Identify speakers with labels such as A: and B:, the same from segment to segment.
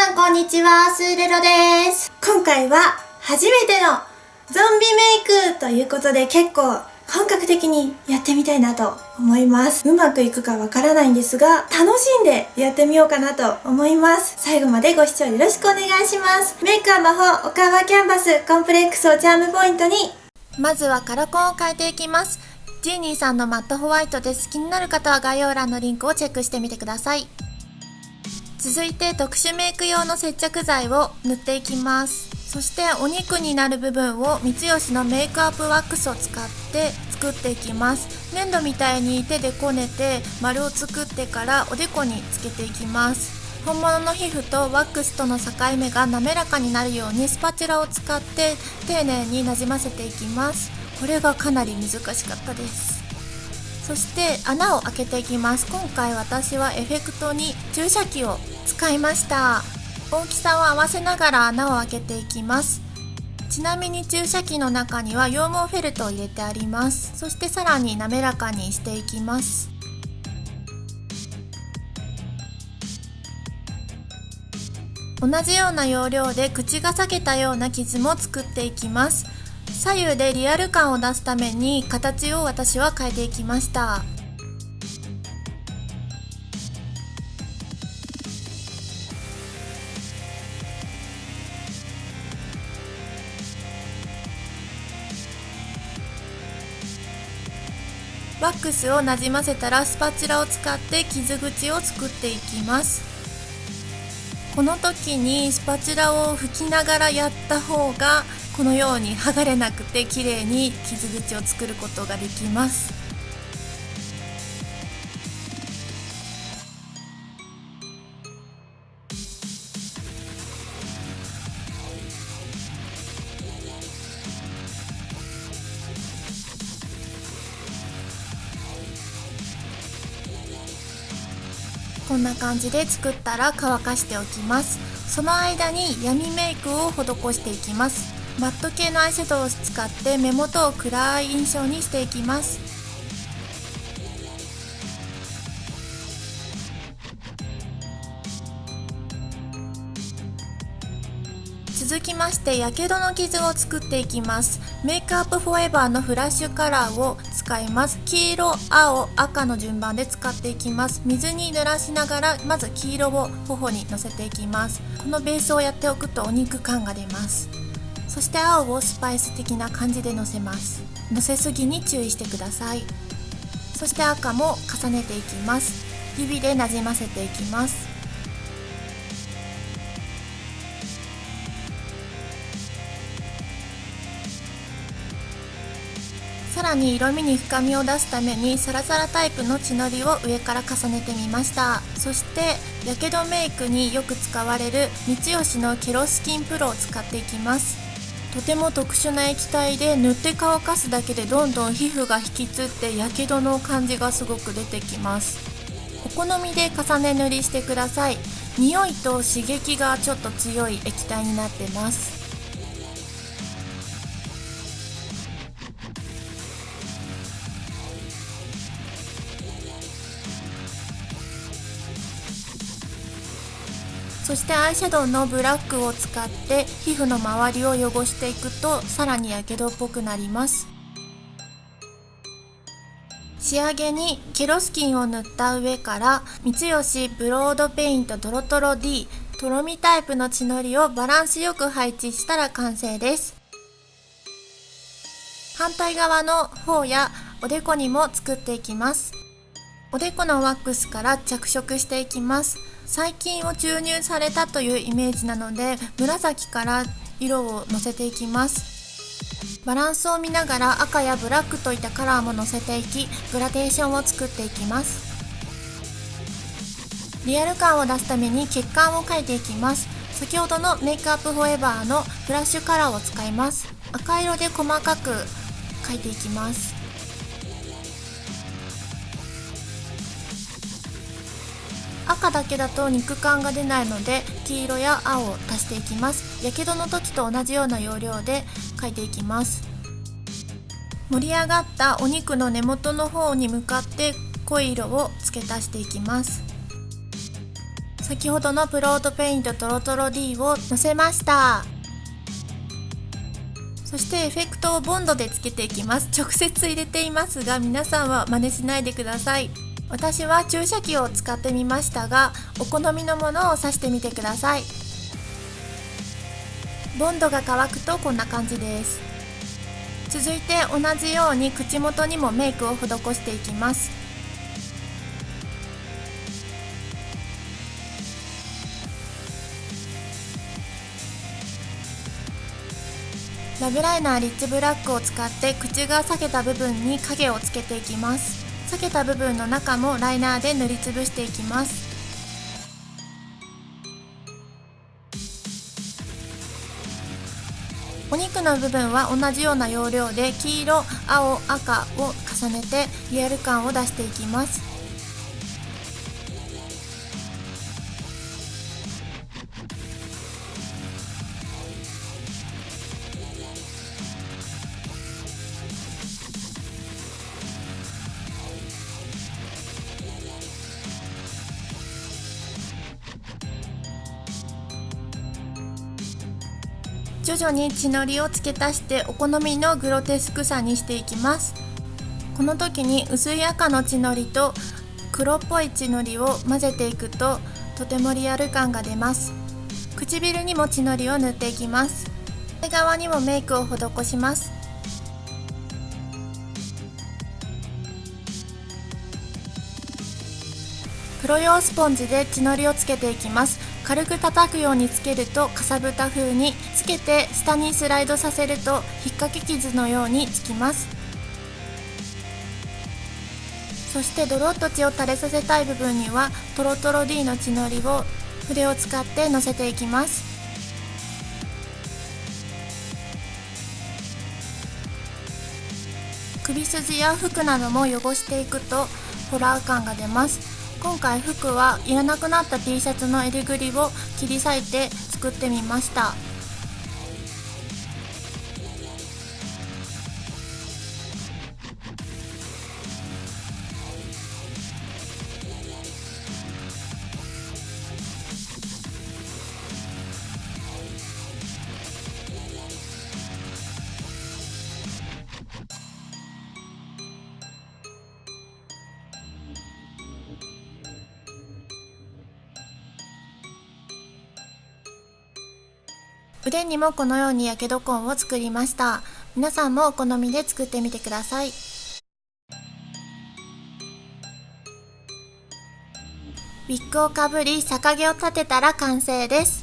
A: さんこんにちは、スーレロです。今回は初めてのゾンビメイクということで結構本格的にやってみたいなと思います。うまくいくかわからないんですが、楽しんでやってみようかなと思います。最後までご視聴よろしくお願いします。メイクは魔法、おかわキャンバス、コンプレックスをチャームポイントに。まずはカラコンを変えていきます。ジーニーさんのマットホワイトです。気になる方は概要欄のリンクをチェックしてみてください。続いて特殊メイク用の接着剤を塗っていきます。そしてお肉になる部分を三吉のメイクアップワックスを使って作っていきます。粘土みたいに手でこねて丸を作ってからおでこにつけていきます。本物の皮膚とワックスとの境目が滑らかになるようにスパチュラを使って丁寧になじませていきます。これがかなり難しかったです。そして穴を開けていきます。今回私はエフェクトに注射器を使いました。大きさを合わせながら穴を開けていきます。ちなみに注射器の中には羊毛フェルトを入れてあります。そしてさらに滑らかにしていきます。同じような要領で口が裂けたような傷も作っていきます。左右でリアル感を出すために形を私は変えていきました。ワックスをなじませたらスパチュラを使って傷口を作っていきます。この時にスパチュラを拭きながらやった方がこのように剥がれなくて綺麗に傷口を作ることができます。こんな感じで作ったら乾かしておきます。その間に闇メイクを施していきます。マット系のアイシャドウを使って目元を暗い印象にしていきます。続きましてやけどの傷を作っていきます。メイクアップフォーエバーのフラッシュカラーを使います。黄色青赤の順番で使っていきます。水に濡らしながらまず黄色を頬にのせていきます。このベースをやっておくとお肉感が出ます。そして青をスパイス的な感じでのせます。のせすぎに注意してください。そして赤も重ねていきます。指でなじませていきます。らに色味に深みを出すためにサラサラタイプの血のりを上から重ねてみました。そしてやけどメイクによく使われる三吉のケロスキンプロを使っていきます。とても特殊な液体で塗って乾かすだけでどんどん皮膚が引きつってやけどの感じがすごく出てきます。お好みで重ね塗りしてください。匂いと刺激がちょっと強い液体になってます。そしてアイシャドウのブラックを使って皮膚の周りを汚していくとさらにやけどっぽくなります。仕上げにケロスキンを塗った上から三吉ブロードペイントドロトロ D とろみタイプの血のりをバランスよく配置したら完成です。反対側の方やおでこにも作っていきます。おでこのワックスから着色していきます。細菌を注入されたというイメージなので紫から色をのせていきます。バランスを見ながら赤やブラックといったカラーものせていきグラデーションを作っていきます。リアル感を出すために血管を描いていきます。先ほどのメイクアップフォーエバーのフラッシュカラーを使います。赤色で細かく描いていきます。赤だけだと肉感が出ないので黄色や青を足していきます。やけどの時と同じような要領で描いていきます。盛り上がったお肉の根元の方に向かって濃い色を付け足していきます。先ほどのプロートペイントトロトロ D をのせました。そしてエフェクトをボンドでつけていきます。直接入れていますが皆さんは真似しないでください。私は注射器を使ってみましたがお好みのものを刺してみてください。ボンドが乾くとこんな感じです。続いて同じように口元にもメイクを施していきます。ラブライナーリッチブラックを使って口が裂けた部分に影をつけていきます。裂けた部分の中もライナーで塗りつぶしていきます。お肉の部分は同じような要領で黄色、青、赤を重ねてリアル感を出していきます。徐々に血のりを付け足してお好みのグロテスクさにしていきます。この時に薄い赤の血のりと黒っぽい血のりを混ぜていくととてもリアル感が出ます。唇にも血のりを塗っていきます。手側にもメイクを施します。プロ用スポンジで血のりをつけていきます。軽く叩くようにつけるとかさぶた風につけて下にスライドさせると引っ掛け傷のようにつきます。そしてドロッと血を垂れさせたい部分にはトロトロ D の血のりを筆を使ってのせていきます。首筋や服なども汚していくとホラー感が出ます。今回服はいらなくなった T シャツの襟ぐりを切り裂いて作ってみました。腕にもこのようにやけど痕を作りました。皆さんもお好みで作ってみてください。ウィッグをかぶり逆毛を立てたら完成です。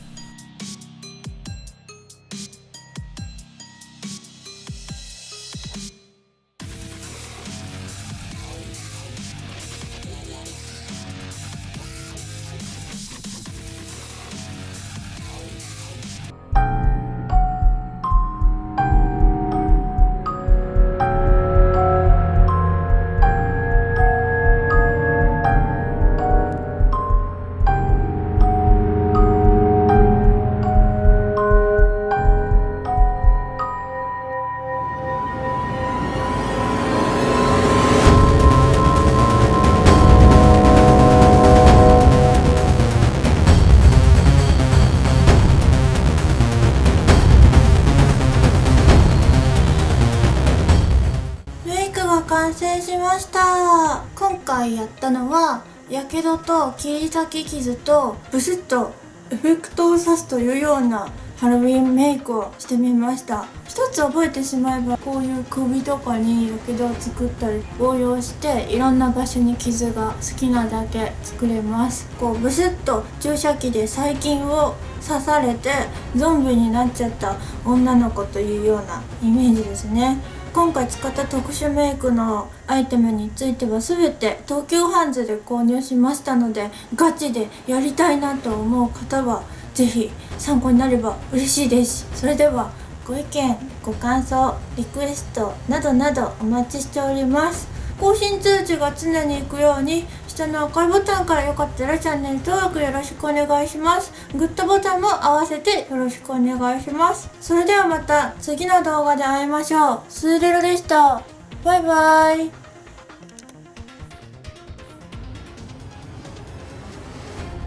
A: 回やったのはやけどと切り裂き傷とブスッとエフェクトを刺すというようなハロウィンメイクをしてみました。一つ覚えてしまえばこういう首とかにやけどを作ったり応用していろんな場所に傷が好きなだけ作れます。こうブスッと注射器で細菌を刺されてゾンビになっちゃった女の子というようなイメージですね。今回使った特殊メイクのアイテムについては全て東急ハンズで購入しましたのでガチでやりたいなと思う方は是非参考になれば嬉しいです。それではご意見ご感想リクエストなどなどお待ちしております。更新通知が常に行くように下の赤いボタンからよかったらチャンネル登録よろしくお願いします。グッドボタンも合わせてよろしくお願いします。それではまた次の動画で会いましょう。スーレロでした。バイバイ。